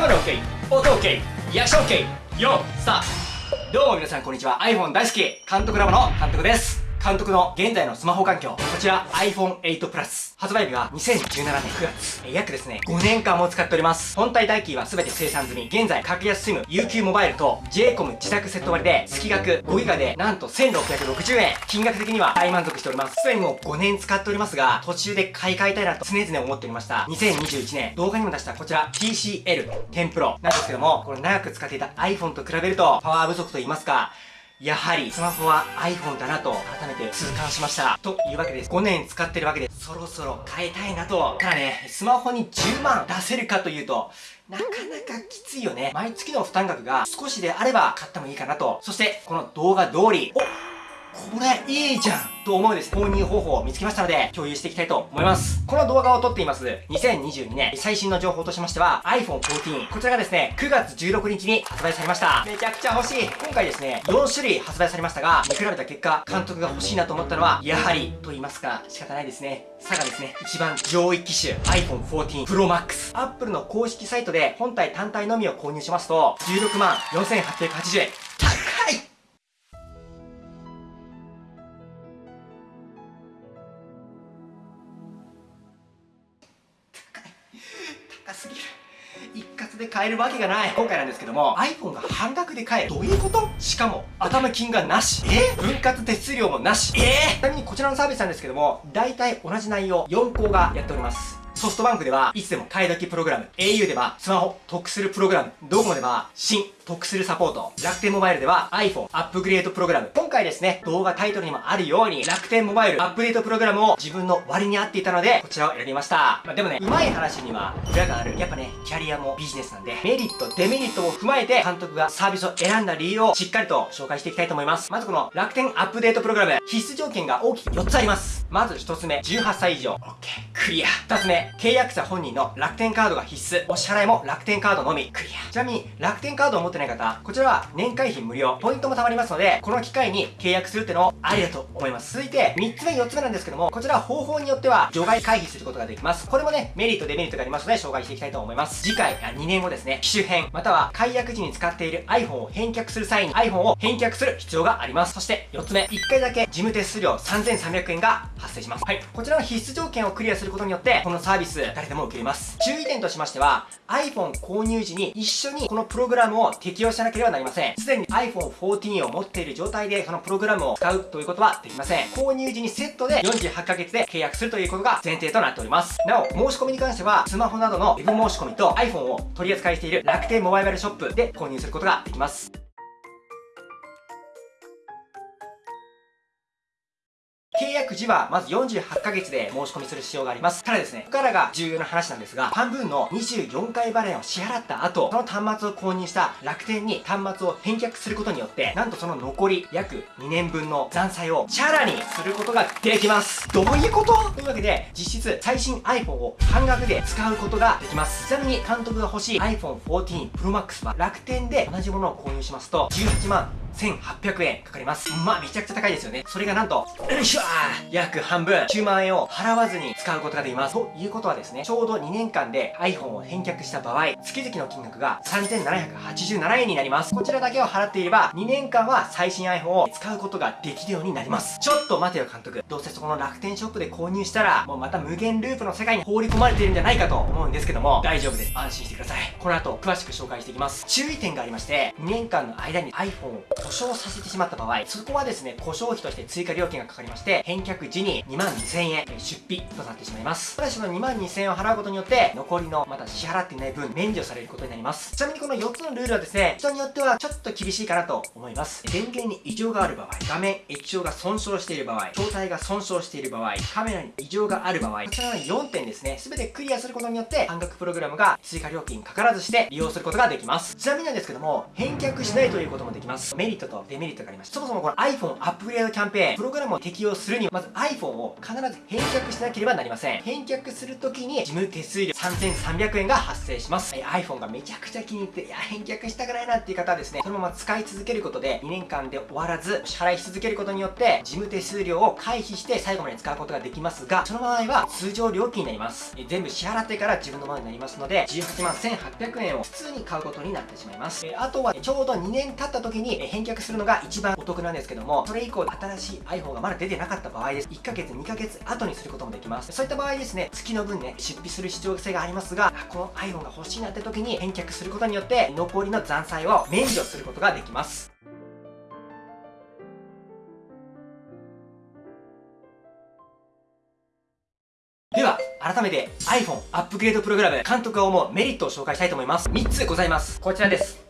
カメラ OK 音 OK 役者 OK よスタート。どうも皆さんこんにちは。iPhone 大好き。監督ラボの監督です。監督の現在のスマホ環境、こちら iPhone8 Plus。発売日が2017年9月。え約ですね、5年間も使っております。本体代金は全て生産済み。現在、格安 SIM、UQ モバイルと JCOM 自宅セット割で、月額 5GB で、なんと1660円。金額的には大満足しております。すでにもう5年使っておりますが、途中で買い替えたいなと常々思っておりました。2021年、動画にも出したこちら TCL10 Pro なんですけども、これ長く使っていた iPhone と比べると、パワー不足と言いますか、やはりスマホは iPhone だなと改めて痛感しました。というわけです。5年使ってるわけです、そろそろ変えたいなと。ただね、スマホに10万出せるかというと、なかなかきついよね。毎月の負担額が少しであれば買ってもいいかなと。そして、この動画通り、おこれいいじゃんと思うです。購入方法を見つけましたので共有していきたいと思います。この動画を撮っています。2022年。最新の情報としましては iPhone 14こちらがですね9月16日に発売されました。めちゃくちゃ欲しい。今回ですね4種類発売されましたが見比べた結果監督が欲しいなと思ったのはやはりと言いますか仕方ないですね。差がですね一番上位機種 iPhone 14 Pro Max Apple の公式サイトで本体単体のみを購入しますと16万4880円。すぎる。一括で買えるわけがない。今回なんですけども iPhone が半額で買える。どういうこと？しかも頭金がなし。え？分割手数料もなし。え？ちなみにこちらのサービスなんですけども大体同じ内容4校がやっておりますソフトバンクではいつでも買い時プログラム au ではスマホ得するプログラムドコモでは新得するサポート。楽天モバイルでは iPhone アップグレードプログラム。今回ですね、動画タイトルにもあるように、楽天モバイルアップデートプログラムを自分の割に合っていたので、こちらを選びました。まあ、でもね、うまい話には裏がある。やっぱね、キャリアもビジネスなんで、メリット、デメリットを踏まえて、監督がサービスを選んだ理由をしっかりと紹介していきたいと思います。まずこの楽天アップデートプログラム、必須条件が大きく4つあります。まず1つ目、18歳以上。OK。クリア。2つ目、契約者本人の楽天カードが必須。お支払いも楽天カードのみ。クリア。ちなみに、楽天カードを持ってない方、こちらは年会費無料、ポイントも貯まりますので、この機会に契約するってのもありだと思います。続いて、3つ目、4つ目なんですけども、こちらは方法によっては除外回避することができます。これもね、メリット、デメリットがありますので、紹介していきたいと思います。次回、2年後ですね、機種変、または解約時に使っている iPhone を返却する際に iPhone を返却する必要があります。そして4つ目、1回だけ事務手数料3300円が発生します。はい。こちらの必須条件をクリアすることによって、このサービス、誰でも受けれます。注意点としましては、iPhone 購入時に一緒にこのプログラムを適用しなければなりません。すでに iPhone 14を持っている状態でそのプログラムを使うということはできません。購入時にセットで48ヶ月で契約するということが前提となっております。なお、申し込みに関しては、スマホなどの Web 申し込みと iPhone を取り扱いしている楽天モバイルショップで購入することができます。契約時はまず48ヶ月で申し込みする必要があります。ただですね、ここからが重要な話なんですが、半分の24回払いを支払った後、その端末を購入した楽天に端末を返却することによって、なんとその残り約2年分の残債をチャラにすることができます。どういうこと？というわけで、実質最新 iPhone を半額で使うことができます。ちなみに監督が欲しい iPhone 14 Pro Max は楽天で同じものを購入しますと、18万1800円かかります。まあ、めちゃくちゃ高いですよね。それがなんと、よいしょ約半分、9万円を払わずに使うことができます。ということはですね、ちょうど2年間で iPhone を返却した場合、月々の金額が3787円になります。こちらだけを払っていれば、2年間は最新 iPhone を使うことができるようになります。ちょっと待てよ監督。どうせそこの楽天ショップで購入したら、もうまた無限ループの世界に放り込まれているんじゃないかと思うんですけども、大丈夫です。安心してください。この後、詳しく紹介していきます。注意点がありまして、2年間の間に iPhone を故障させてしまった場合、そこはですね、故障費として追加料金がかかりまして、返却時に2万2000円出費となってしまいます。ただしその2万2000円を払うことによって、残りのまだ支払っていない分、免除されることになります。ちなみにこの4つのルールはですね、人によってはちょっと厳しいかなと思います。電源に異常がある場合、画面液晶が損傷している場合、筐体が損傷している場合、カメラに異常がある場合、こちらの4点ですね、すべてクリアすることによって、半額プログラムが追加料金かからずして利用することができます。ちなみになんですけども、返却しないということもできます。メリットとデメリットがありまして、そもそもこの iPhone アップグレードキャンペーン、プログラムを適用するには、まず iPhone を必ず返却しなければなりません。返却するときに、事務手数料3300円が発生します。え iPhone がめちゃくちゃ気に入って、いや、返却したくないなっていう方はですね、そのまま使い続けることで、2年間で終わらず、支払いし続けることによって、事務手数料を回避して最後まで使うことができますが、その場合は通常料金になります。え全部支払ってから自分のものになりますので、18万1800円を普通に買うことになってしまいます。えあとは、ちょうど2年経った時に返却するのが一番お得なんですけども、それ以降新しい iPhone がまだ出てなかった場合場合です。1ヶ月、2ヶ月後にすることもできます。そういった場合ですね、月の分ね、出費する必要性がありますが、この iPhone が欲しいなって時に返却することによって、残りの残債を免除することができます。では、改めて iPhone アップグレードプログラム監督が思うメリットを紹介したいと思います。3つございます。こちらです。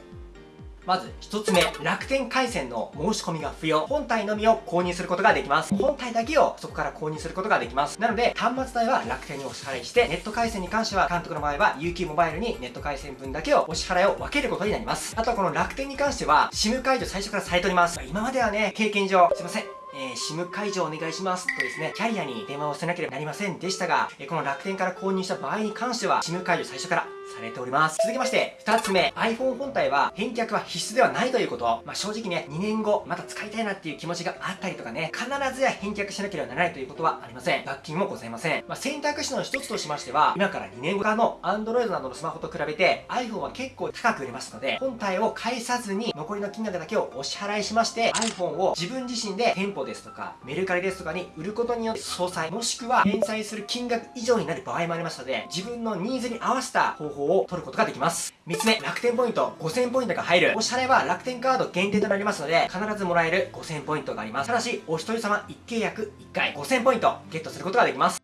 まず1つ目、楽天回線の申し込みが不要。本体のみを購入することができます。本体だけをそこから購入することができます。なので、端末代は楽天にお支払いして、ネット回線に関しては、監督の場合は UQ モバイルにネット回線分だけをお支払いを分けることになります。あとはこの楽天に関しては、SIM 解除最初からされております。今まではね、経験上、すいません。えー、SIM 解除お願いしますとですね、キャリアに電話をせなければなりませんでしたが、え、この楽天から購入した場合に関しては、SIM 解除最初からされております。続きまして、2つ目、iPhone 本体は返却は必須ではないということ。まあ、正直ね、2年後、また使いたいなっていう気持ちがあったりとかね、必ずや返却しなければならないということはありません。罰金もございません。まあ、選択肢の一つとしましては、今から2年後からの Android などのスマホと比べて iPhone は結構高く売れますので、本体を返さずに残りの金額だけをお支払いしまして、iPhone を自分自身で店舗でですとか、メルカリですとかに売ることによって総裁、もしくは返済する金額以上になる場合もありますので、自分のニーズに合わせた方法を取ることができます。3つ目、楽天ポイント5000ポイントが入る。お支払いは楽天カード限定となりますので、必ずもらえる5000ポイントがあります。ただし、お一人様1契約1回5000ポイントゲットすることができます。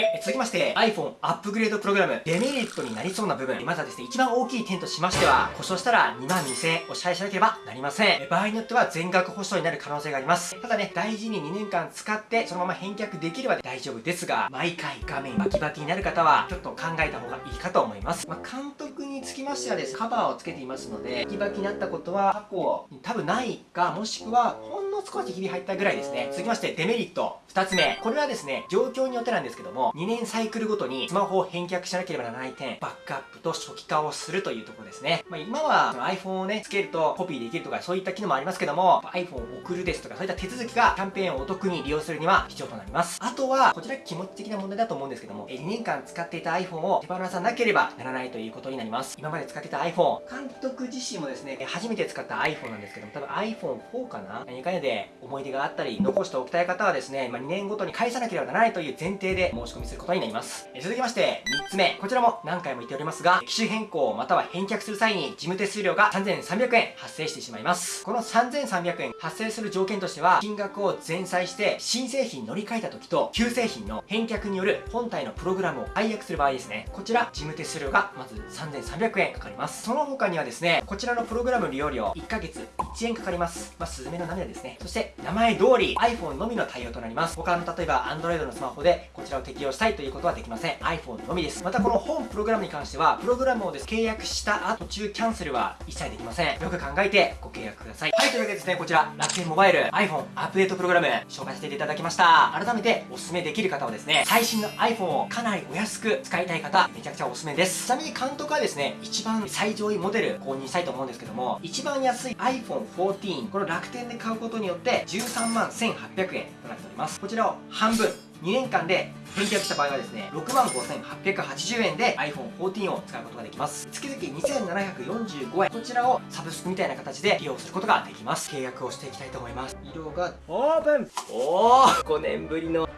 はい。続きまして、iPhone アップグレードプログラム、デメリットになりそうな部分。まずはですね、一番大きい点としましては、故障したら2万2000円お支払いしなければなりません。場合によっては全額保証になる可能性があります。ただね、大事に2年間使って、そのまま返却できれば大丈夫ですが、毎回画面バキバキになる方は、ちょっと考えた方がいいかと思います。まあ、監督につきましてはです、カバーをつけていますので、バキバキになったことは過去多分ないか、もしくは、ほんの少しひび入ったぐらいですね。続きまして、デメリット。2つ目。これはですね、状況によってなんですけども、2年サイクルごとにスマホを返却しなければならない点、バックアップと初期化をするというところですね。まあ、今は iPhone をね、つけるとコピーできるとかそういった機能もありますけども、iPhone を送るですとかそういった手続きがキャンペーンをお得に利用するには必要となります。あとは、こちら気持ち的な問題だと思うんですけども、2年間使っていた iPhone を手放さなければならないということになります。今まで使ってた iPhone、監督自身もですね、初めて使った iPhone なんですけども、多分 iPhone4 かな？何かでで思い出があったり、残しておきたい方はですね、まあ、2年ごとに返さなければならないという前提で申し込みすることになります。続きまして、3つ目。こちらも何回も言っておりますが、機種変更または返却する際に事務手数料が3300円発生してしまいます。この3300円発生する条件としては、金額を前菜して新製品乗り換えた時と旧製品の返却による本体のプログラムを解約する場合ですね。こちら事務手数料がまず3300円かかります。その他にはですね、こちらのプログラム利用料1ヶ月1円かかります。まあ、スズメの涙ですね。そして名前通り iPhone のみの対応となります。他の例えば Android のスマホでこちらを適用したいということはできません。iPhone のみです。またこの本プログラムに関しては、プログラムをです契約した後、途中キャンセルは一切できません。よく考えてご契約ください。はい、というわけでですね、こちら、楽天モバイル iPhone アップデートプログラム紹介させていただきました。改めておすすめできる方はですね、最新の iPhone をかなりお安く使いたい方、めちゃくちゃおすすめです。ちなみに監督はですね、一番最上位モデル購入したいと思うんですけども、一番安い iPhone 14、この楽天で買うことによって13万1800円となっております。こちらを半分、2年間で返却した場合はですね、6万5880円で iPhone14 を使うことができます。月々2745円。こちらをサブスクみたいな形で利用することができます。契約をしていきたいと思います。色が、オープンおー !5 年ぶりの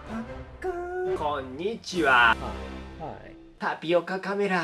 こんにちは。はい。タピオカカメラ。